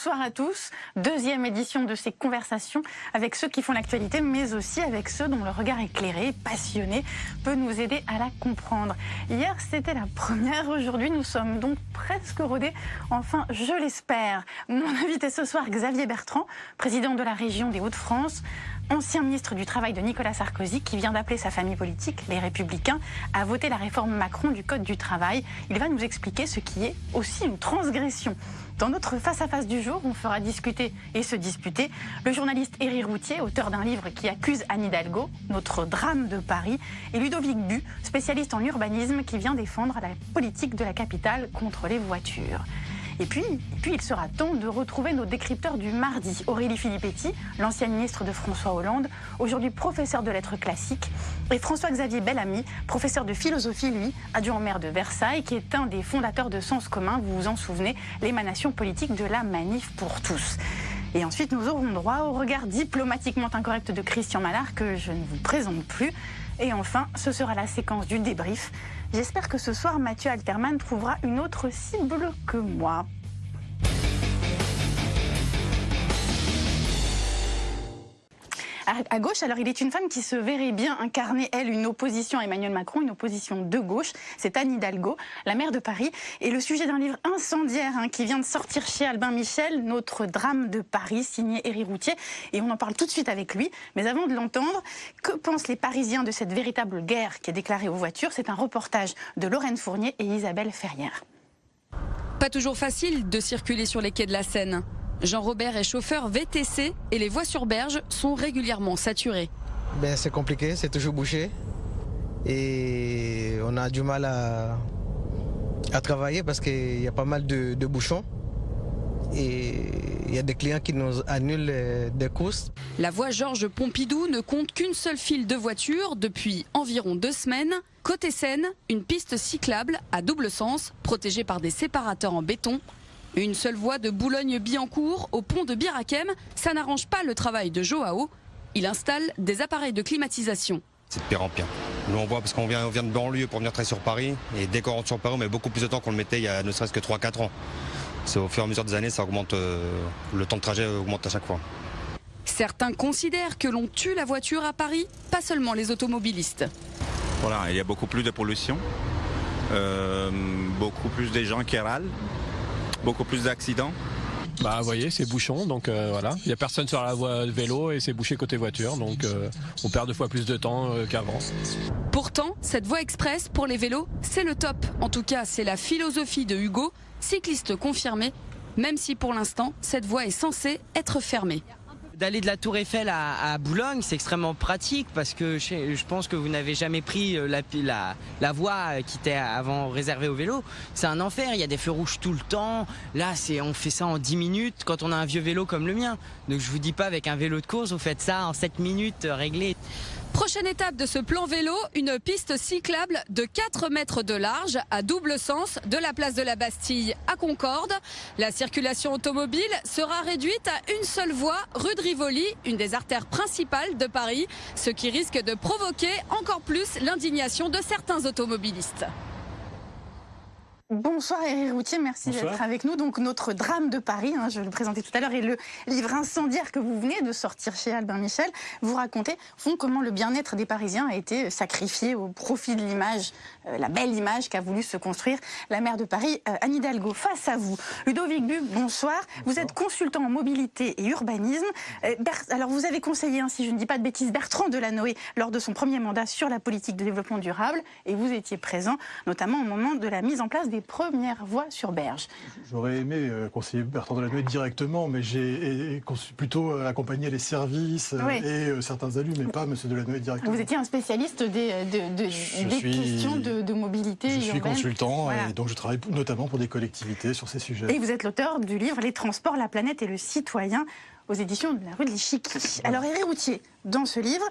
bonsoir à tous. Deuxième édition de ces conversations avec ceux qui font l'actualité, mais aussi avec ceux dont le regard éclairé, passionné, peut nous aider à la comprendre. Hier, c'était la première. Aujourd'hui, nous sommes donc presque rodés. Enfin, je l'espère. Mon invité ce soir, Xavier Bertrand, président de la région des Hauts-de-France, ancien ministre du Travail de Nicolas Sarkozy, qui vient d'appeler sa famille politique, les Républicains, à voter la réforme Macron du Code du travail. Il va nous expliquer ce qui est aussi une transgression. Dans notre face-à-face du jour, on fera discuter et se disputer le journaliste Éric Routier, auteur d'un livre qui accuse Anne Hidalgo, notre drame de Paris, et Ludovic Bu, spécialiste en urbanisme qui vient défendre la politique de la capitale contre les voitures. Et puis, il sera temps de retrouver nos décrypteurs du mardi. Aurélie Filippetti, l'ancienne ministre de François Hollande, aujourd'hui professeur de lettres classiques, et François-Xavier Bellamy, professeur de philosophie, lui, adjoint maire de Versailles, qui est un des fondateurs de Sens commun, vous vous en souvenez, l'émanation politique de la manif pour tous. Et ensuite, nous aurons droit au regard diplomatiquement incorrect de Christian Mallard, que je ne vous présente plus. Et enfin, ce sera la séquence du débrief. J'espère que ce soir, Mathieu Alterman trouvera une autre cible que moi. À gauche. Alors, il est une femme qui se verrait bien incarner, elle, une opposition à Emmanuel Macron, une opposition de gauche. C'est Anne Hidalgo, la maire de Paris. Et le sujet d'un livre incendiaire hein, qui vient de sortir chez Albin Michel, Notre drame de Paris, signé Éric Routier. Et on en parle tout de suite avec lui. Mais avant de l'entendre, que pensent les Parisiens de cette véritable guerre qui est déclarée aux voitures? C'est un reportage de Lorraine Fournier et Isabelle Ferrière. Pas toujours facile de circuler sur les quais de la Seine. Jean-Robert est chauffeur VTC et les voies sur berge sont régulièrement saturées. Ben, c'est compliqué, c'est toujours bouché. Et on a du mal à, à travailler parce qu'il y a pas mal de, bouchons. Et il y a des clients qui nous annulent des courses. La voie Georges Pompidou ne compte qu'une seule file de voitures depuis environ deux semaines. Côté Seine, une piste cyclable à double sens, protégée par des séparateurs en béton, une seule voie de Boulogne-Billancourt au pont de Birakem, ça n'arrange pas le travail de Joao. Il installe des appareils de climatisation. C'est de pire en pire. Nous on voit parce qu'on vient, vient de banlieue pour venir travailler sur Paris et dès qu'on rentre sur Paris on met beaucoup plus de temps qu'on le mettait il y a ne serait-ce que 3-4 ans. C'est au fur et à mesure des années ça augmente, euh, le temps de trajet augmente à chaque fois. Certains considèrent que l'on tue la voiture à Paris, pas seulement les automobilistes. Voilà, il y a beaucoup plus de pollution, euh, beaucoup plus de gens qui râlent beaucoup plus d'accidents. Bah vous voyez, c'est bouchon, donc euh, voilà. Il n'y a personne sur la voie de vélo et c'est bouché côté voiture, donc euh, on perd deux fois plus de temps euh, qu'avant. Pourtant, cette voie express pour les vélos, c'est le top. En tout cas, c'est la philosophie de Hugo, cycliste confirmé, même si pour l'instant, cette voie est censée être fermée. D'aller de la Tour Eiffel à, Boulogne, c'est extrêmement pratique parce que je, pense que vous n'avez jamais pris euh, la, la, voie qui était avant réservée aux vélos. C'est un enfer, il y a des feux rouges tout le temps. Là, on fait ça en 10 minutes quand on a un vieux vélo comme le mien. Donc je vous dis pas avec un vélo de course, vous faites ça en 7 minutes euh, réglé. Prochaine étape de ce plan vélo, une piste cyclable de 4 mètres de large à double sens de la place de la Bastille à Concorde. La circulation automobile sera réduite à une seule voie rue de Rivoli, une des artères principales de Paris, ce qui risque de provoquer encore plus l'indignation de certains automobilistes. Bonsoir Eric Routier, merci d'être avec nous. Donc notre drame de Paris, hein, je le présentais tout à l'heure, et le livre incendiaire que vous venez de sortir chez Albin Michel, vous racontez font comment le bien-être des Parisiens a été sacrifié au profit de l'image, euh, la belle image qu'a voulu se construire la maire de Paris, euh, Anne Hidalgo. Face à vous, Ludovic Bu, bonsoir. Vous êtes consultant en mobilité et urbanisme. Euh, alors vous avez conseillé, hein, si je ne dis pas de bêtises, Bertrand Delanoë lors de son premier mandat sur la politique de développement durable, et vous étiez présent notamment au moment de la mise en place des première voie sur Berge. J'aurais aimé euh, conseiller Bertrand Delanoë directement, mais j'ai plutôt euh, accompagné les services euh, et certains élus, mais pas M. Delanoë directement. Vous étiez un spécialiste des, questions de, mobilité Je suis consultant et donc je travaille notamment pour des collectivités sur ces sujets. Et vous êtes l'auteur du livre Les transports, la planète et le citoyen aux éditions de la rue de l'Échiquier. Alors, Éric Routier, dans ce livre,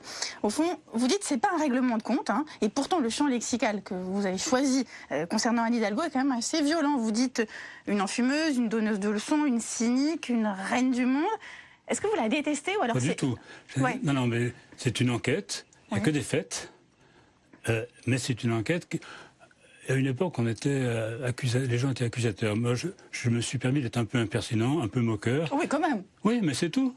au fond, vous dites que ce n'est pas un règlement de compte, hein, et pourtant le champ lexical que vous avez choisi euh, concernant Anne Hidalgo est quand même assez violent. Vous dites une enfumeuse, une donneuse de leçons, une cynique, une reine du monde. Est-ce que vous la détestez ou alors Pas du tout. Non, non, mais c'est une enquête, il n'y a que des faits, euh, mais c'est une enquête à une époque, on était euh, les gens étaient accusateurs. Moi, je, me suis permis d'être un peu impertinent, un peu moqueur. Oui, quand même. Oui, mais c'est tout.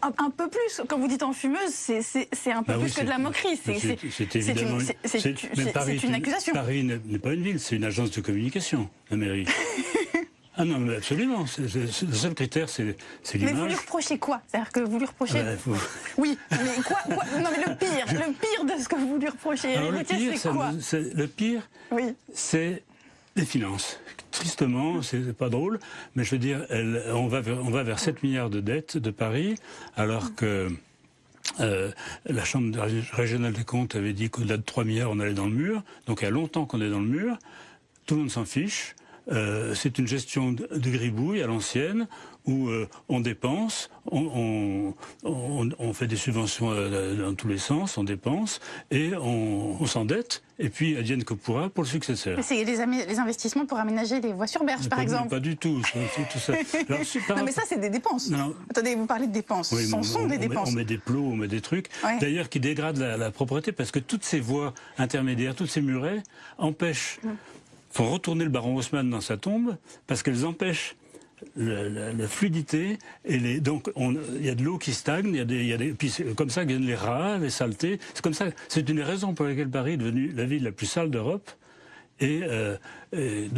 Un, peu plus. Quand vous dites en fumeuse, c'est un peu bah plus que de la moquerie. C'est évidemment c'est une, accusation. Paris n'est pas une ville, c'est une agence de communication, la mairie. Ah non, mais absolument. le seul critère, c'est l'image. Mais vous lui reprochez quoi? C'est-à-dire que vous lui reprochez. Oui, mais quoi, Non, mais le pire, le pire de ce que vous lui reprochez, Alors, le pire, c'est quoi? Le pire, oui. c'est les finances. Tristement, c'est pas drôle, mais je veux dire, on, va vers, on va vers 7 milliards de dettes de Paris, alors que. Euh, la Chambre régionale des comptes avait dit qu'au-delà de 3 milliards, on allait dans le mur. Donc il y a longtemps qu'on est dans le mur. Tout le monde s'en fiche. Euh, c'est une gestion de, gribouille à l'ancienne où euh, on dépense, on, fait des subventions euh, dans tous les sens, on dépense et on, s'endette. Et puis, advienne que pourra pour le successeur. C'est les, investissements pour aménager les voies sur berge, par exemple. Pas du tout. ça. non, mais ça, c'est des dépenses. Attendez, vous parlez de dépenses. Ce sont des dépenses. on met des plots, on met des trucs. D'ailleurs, qui dégradent la, propreté parce que toutes ces voies intermédiaires, toutes ces murets empêchent. Mm faut retourner le baron Haussmann dans sa tombe parce qu'elles empêchent la, fluidité et donc il y a de l'eau qui stagne, il y a des, y des comme ça viennent les rats, les saletés. C'est comme ça, c'est une des raisons pour laquelle Paris est devenue la ville la plus sale d'Europe. Et, euh, euh,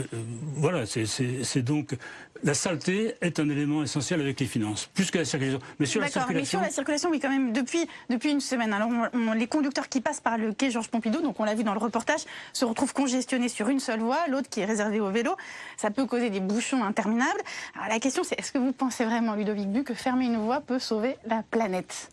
voilà, c'est donc la saleté est un élément essentiel avec les finances, plus que la circulation. Mais sur la circulation, mais sur la circulation, oui, quand même, depuis depuis une semaine. Alors, les conducteurs qui passent par le quai Georges Pompidou, donc on l'a vu dans le reportage, se retrouvent congestionnés sur une seule voie, l'autre qui est réservée au vélo. Ça peut causer des bouchons interminables. Alors la question, c'est est-ce que vous pensez vraiment, Ludovic Bu, que fermer une voie peut sauver la planète?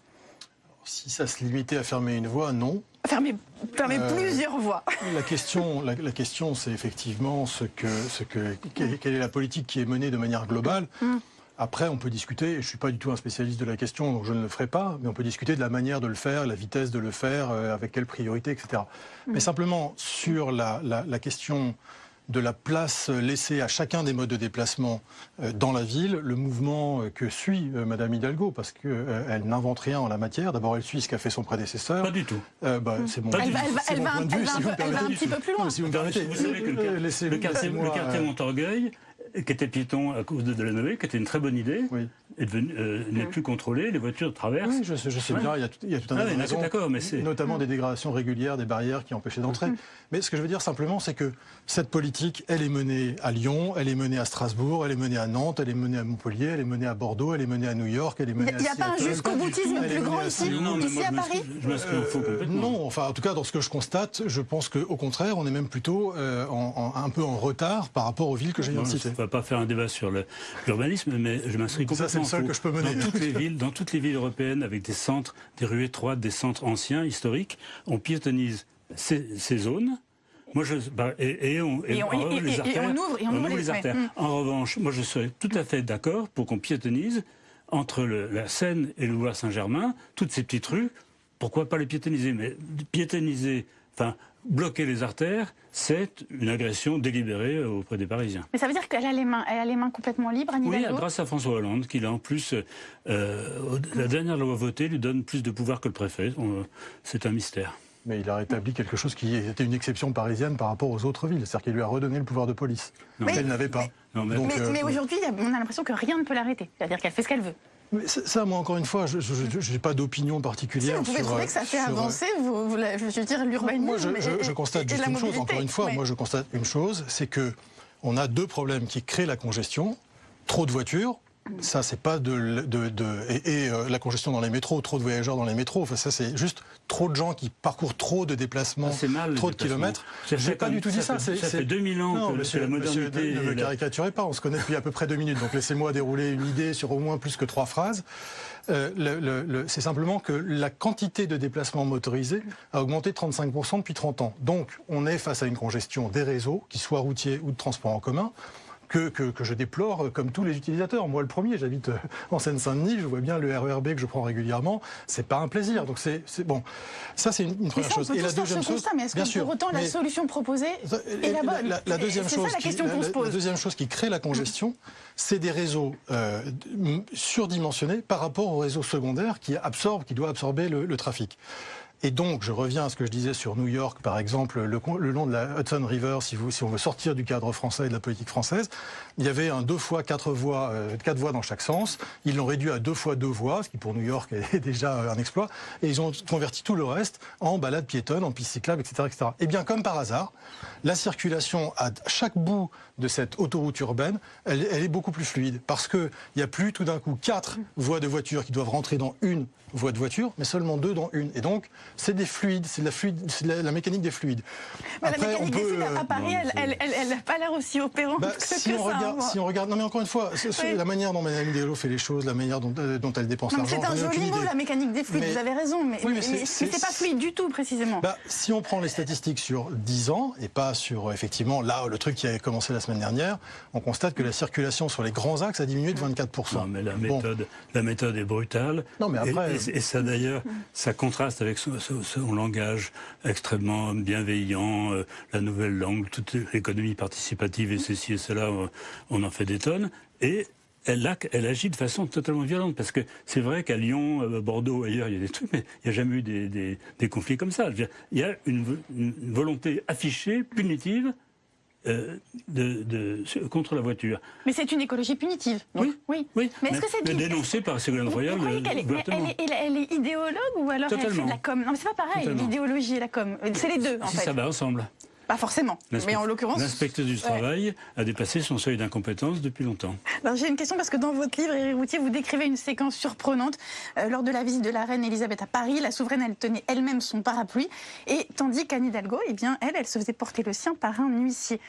Si ça se limitait à fermer une voie, non. Fermer, euh, plusieurs voies. La question, la, question c'est effectivement ce que, ce que, quelle est la politique qui est menée de manière globale. Mm. Après, on peut discuter, je ne suis pas du tout un spécialiste de la question, donc je ne le ferai pas, mais on peut discuter de la manière de le faire, la vitesse de le faire, euh, avec quelle priorité, etc. Mais mm. simplement, sur la, la question de la place laissée à chacun des modes de déplacement euh, dans la ville, le mouvement euh, que suit euh, Madame Hidalgo, parce qu'elle n'invente rien en la matière. D'abord, elle suit ce qu'a fait son prédécesseur. Pas du tout. bah, c'est bon. Elle, va, un, petit peu plus loin. Si vous, permettez, vous savez que le, quartier, Montorgueil, qui était piéton à cause de Delanoë, qui était une très bonne idée, oui. Euh, n'est plus contrôlé, les voitures traversent. Oui, je, sais bien, il y, a tout, il y a tout un ah, d'accord, mais notamment des dégradations régulières, des barrières qui empêchaient d'entrer. Mm-hmm. Mais ce que je veux dire simplement, c'est que cette politique, elle est menée à Lyon, elle est menée à Strasbourg, elle est menée à Nantes, elle est menée à Montpellier, elle est menée à Bordeaux, elle est menée à New York, elle est menée à Il n'y a pas un jusqu'au boutisme plus grand ici, ici à Paris euh, Non, enfin, en tout cas, dans ce que je constate, je pense qu'au contraire, on est même plutôt euh, un peu en retard par rapport aux villes que j'ai viens va pas faire un débat sur l'urbanisme, mais je m'inscris complètement que je peux mener. Dans toutes les villes, dans toutes les villes européennes, avec des centres, des rues étroites, des centres anciens, historiques, on piétonise ces, zones. Moi, je, bah, et, on, ouvre, les artères. En revanche, moi, je serais tout à fait d'accord pour qu'on piétonise entre la Seine et le Loire Saint-Germain, toutes ces petites rues. Pourquoi pas les piétoniser? Mais piétoniser, enfin, bloquer les artères, c'est une agression délibérée auprès des Parisiens. Mais ça veut dire qu'elle a les mains, elle a les mains complètement libres, Anne Oui, grâce à François Hollande, qui a en plus, euh, la dernière loi votée lui donne plus de pouvoir que le préfet. C'est un mystère. Mais il a rétabli quelque chose qui était une exception parisienne par rapport aux autres villes, c'est-à-dire qu'il lui a redonné le pouvoir de police, qu'elle n'avait pas. mais, euh, aujourd'hui, on a l'impression que rien ne peut l'arrêter, c'est-à-dire qu'elle fait ce qu'elle veut. Mais ça, moi, encore une fois, je n'ai pas d'opinion particulière. Si vous pouvez trouver que ça fait euh, avancer, vous, je veux dire, l'urbanisme. Moi, je, constate juste une chose, encore une fois, moi, je constate une chose, c'est que on a deux problèmes qui créent la congestion. Trop de voitures, ça, c'est pas de, de, et, euh, la congestion dans les métros, trop de voyageurs dans les métros. Enfin, ça, c'est juste trop de gens qui parcourent trop de déplacements, ah, trop de kilomètres. J'ai pas du tout dit ça. Ça, fait 2000 ans non, que monsieur, la modernité. ne me caricaturez pas. On se connaît depuis à peu près deux minutes. Donc laissez-moi dérouler une idée sur au moins plus que trois phrases. Euh, c'est simplement que la quantité de déplacements motorisés a augmenté de 35% depuis 30 ans. Donc, on est face à une congestion des réseaux, qu'ils soient routiers ou de transport en commun que, je déplore comme tous les utilisateurs. Moi, le premier, j'habite euh, en Seine-Saint-Denis, je vois bien le RERB que je prends régulièrement. C'est pas un plaisir. Donc c'est bon. Ça, c'est une, première chose. et la deuxième chose, mais est-ce que pour autant la solution proposée est la bonne la, deuxième chose, la, question qui, la, deuxième chose qui crée la congestion, c'est des réseaux euh, surdimensionnés par rapport aux réseaux secondaires qui absorbent, qui doivent absorber le trafic. Et donc, je reviens à ce que je disais sur New York, par exemple, le, long de la Hudson River, si, vous, si on veut sortir du cadre français et de la politique française, il y avait un deux fois quatre voies, euh, quatre voies dans chaque sens. Ils l'ont réduit à deux fois deux voies, ce qui pour New York est déjà un exploit. Et ils ont converti tout le reste en balade piétonne, en piste cyclable, etc., etc. Et bien, comme par hasard, la circulation à chaque bout de cette autoroute urbaine, elle, est beaucoup plus fluide parce qu'il n'y a plus tout d'un coup quatre voies de voitures qui doivent rentrer dans une voie de voiture, mais seulement deux dans une. Et donc, c'est des fluides, c'est la, fluide, la, la, mécanique des fluides. Après, la mécanique on peut, des fluides, à Paris, elle n'a pas l'air aussi opérante bah, que si on ça, regarde, Si on regarde, non mais encore une fois, oui. la manière dont Mme Hidalgo fait les choses, la manière dont, euh, dont elle dépense l'argent. C'est un joli mot, la mécanique des fluides, mais, vous avez raison, mais, oui, mais c'est pas fluide du tout, précisément. Bah, si on prend les statistiques sur 10 ans, et pas sur, effectivement, là, le truc qui a commencé la semaine dernière, on constate que la circulation sur les grands axes a diminué de 24%. Non, mais la méthode, bon. la méthode est brutale. Non, mais après... Et, et, et ça, d'ailleurs, ça contraste avec son, son, langage extrêmement bienveillant, euh, la nouvelle langue, toute l'économie participative et ceci et cela, on en fait des tonnes. Et elle, elle, agit de façon totalement violente. Parce que c'est vrai qu'à Lyon, à Bordeaux, ailleurs, il y a des trucs, mais il n'y a jamais eu des, conflits comme ça. Il y a une volonté affichée, punitive, euh, de, de, contre la voiture. Mais c'est une écologie punitive. Donc, oui, oui. oui. Mais, est-ce que c'est dénoncée par Ségolène Royal Vous elle, est, elle, est, elle, est, idéologue ou alors Totalement. elle fait de la com? Non, mais c'est pas pareil, l'idéologie et la com. C'est les deux, en si fait. ça va ensemble. Pas forcément, mais en l'occurrence... L'inspecteur du travail ouais. a dépassé son seuil d'incompétence depuis longtemps. J'ai une question parce que dans votre livre, Éric Routier, vous décrivez une séquence surprenante. Euh, lors de la visite de la reine Elisabeth à Paris, la souveraine, elle tenait elle-même son parapluie, et tandis qu'Anne Hidalgo, eh bien, elle, elle se faisait porter le sien par un huissier.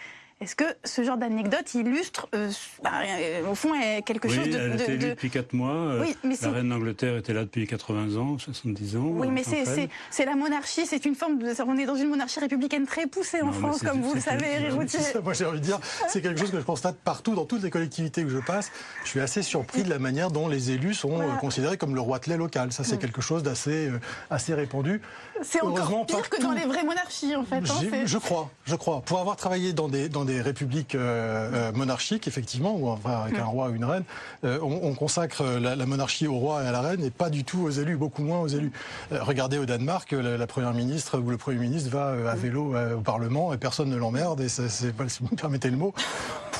Est-ce que ce genre d'anecdote illustre, euh, bah, euh, au fond, quelque oui, chose de... elle était de... depuis 4 mois. Oui, mais la reine d'Angleterre était là depuis 80 ans, 70 ans. Oui, mais c'est la monarchie, c'est une forme de... On est dans une monarchie républicaine très poussée en non, France, comme vous le savez, Éric Routier. Moi, j'ai envie de dire, c'est quelque chose que je constate partout, dans toutes les collectivités que je passe. Je suis assez surpris de la manière dont les élus sont voilà. considérés comme le roi de lait local. Ça, c'est mmh. quelque chose d'assez euh, assez répandu. C'est encore pire que dans les vraies monarchies, en fait. Hein, je crois, je crois. Pour avoir travaillé dans des, dans des républiques euh, monarchique, effectivement, ou enfin, avec un roi ou une reine, euh, on, on, consacre la, la, monarchie au roi et à la reine et pas du tout aux élus, beaucoup moins aux élus. Euh, regardez au Danemark, la, la, première ministre ou le premier ministre va à vélo au Parlement et personne ne l'emmerde, et c'est, si vous me permettez le mot,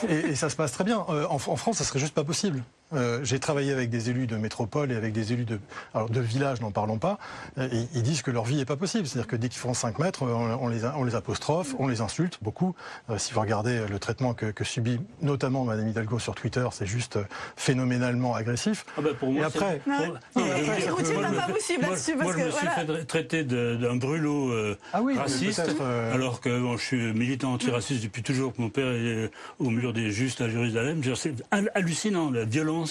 et, et, ça se passe très bien. En, en France, ça serait juste pas possible. Euh, j'ai travaillé avec des élus de métropole et avec des élus de, alors de village, n'en parlons pas. Euh, et ils disent que leur vie n'est pas possible. C'est-à-dire que dès qu'ils font 5 mètres, on, on, les, on, les, apostrophe, on les insulte beaucoup. Euh, si vous regardez le traitement que, que, subit notamment Madame Hidalgo sur Twitter, c'est juste phénoménalement agressif. Ah bah pour moi, et après, non, pour, non, non, après, Routier va pas. Moi, parce je me que, suis voilà. fait traiter d'un brûlot euh, ah oui, raciste, euh... alors que bon, je suis militant antiraciste depuis toujours. Mon père est au mur des justes à Jérusalem. C'est hallucinant la violence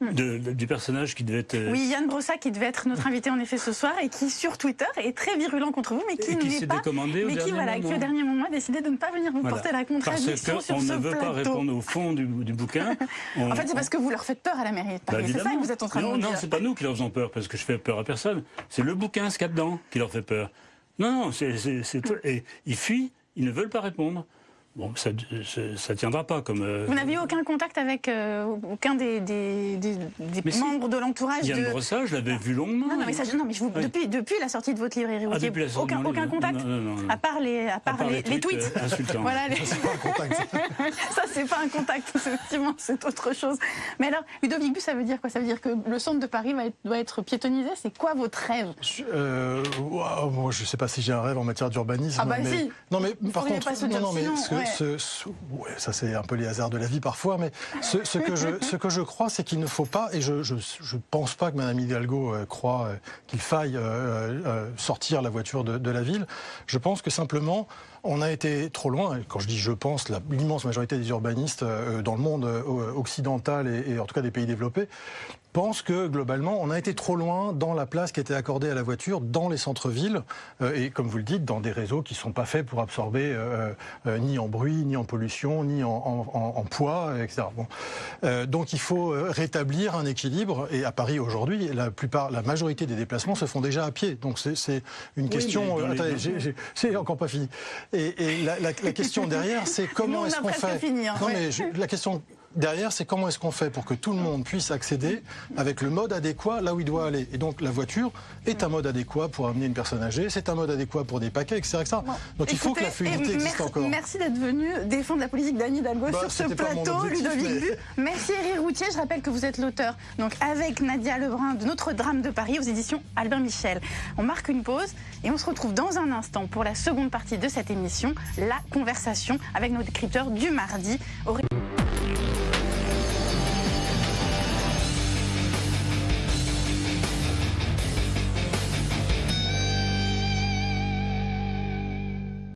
de, de, du personnage qui devait être. Euh... Oui, Yann Brossa qui devait être notre invité en effet ce soir et qui sur Twitter est très virulent contre vous, mais qui ne l'est pas. mais qui voilà, qui au dernier moment a décidé de ne pas venir vous voilà. porter la contradiction parce sur on ce ne veut plateau. pas répondre au fond du, du bouquin. On... en fait, c'est parce que vous leur faites peur à la mairie. Bah, c'est ça que vous êtes en train non, de non. Non, c'est pas nous qui leur faisons peur parce que je fais peur à personne. C'est le bouquin, ce qu'il y a dedans, qui leur fait peur. Non, non, c'est et ils fuient, ils ne veulent pas répondre. Bon, ça ne tiendra pas comme. Euh... Vous n'aviez aucun contact avec euh, aucun des, des, des, des membres si. de l'entourage Yann de... Brossa, je l'avais vu longuement. Non, non, mais, ça, non, mais je vous, oui. depuis, depuis la sortie de votre livre, Éric Routier, ah, aucun, aucun contact non, non, non, À part les, à part à part les, les, tweets. tweets. Euh, insultants. voilà, les... c'est pas un contact. ça, c'est pas un contact, effectivement, c'est autre chose. Mais alors, Ludovic Bus, ça veut dire quoi? Ça veut dire que le centre de Paris va être, doit être piétonnisé? C'est quoi votre rêve? Je, euh, wow, moi, je sais pas si j'ai un rêve en matière d'urbanisme. Ah bah mais... si Non, mais par contre, pas se non, non, mais sinon, ce, ouais. Ce, ce, ouais, ça c'est un peu les hasards de la vie parfois, mais ce, ce que, je, ce que je crois, c'est qu'il ne faut pas, et je ne je, je pense pas que Mme Hidalgo euh, croit euh, qu'il faille euh, sortir la voiture de, de, la ville. Je pense que simplement, on a été trop loin. Quand je dis je pense, l'immense majorité des urbanistes dans le monde occidental et, et en tout cas des pays développés pense que globalement, on a été trop loin dans la place qui était accordée à la voiture dans les centres-villes euh, et, comme vous le dites, dans des réseaux qui ne sont pas faits pour absorber euh, euh, ni en bruit, ni en pollution, ni en, en, en poids, etc. Bon. donc il faut rétablir un équilibre. Et à Paris aujourd'hui, la plupart, la majorité des déplacements se font déjà à pied. Donc c'est une oui, question. attendez, j'ai encore pas fini. Et, et la, la, la, question derrière, c'est comment est-ce qu'on fait finir, Non ouais. mais je, la question derrière, c'est comment est-ce qu'on fait pour que tout le monde puisse accéder avec le mode adéquat là où il doit aller. Et donc la voiture est un mode adéquat pour amener une personne âgée, c'est un mode adéquat pour des paquets, etc. Donc il faut que la fluidité existe encore. Merci d'être venu défendre la politique d'Anne Hidalgo bah, sur ce plateau, Ludovic Merci Eric Routier, je rappelle que vous êtes l'auteur, donc avec Nadia Lebrun, de Notre Drame de Paris aux éditions Albert Michel. On marque une pause et on se retrouve dans un instant pour la seconde partie de cette émission, la conversation avec nos décrypteurs du mardi.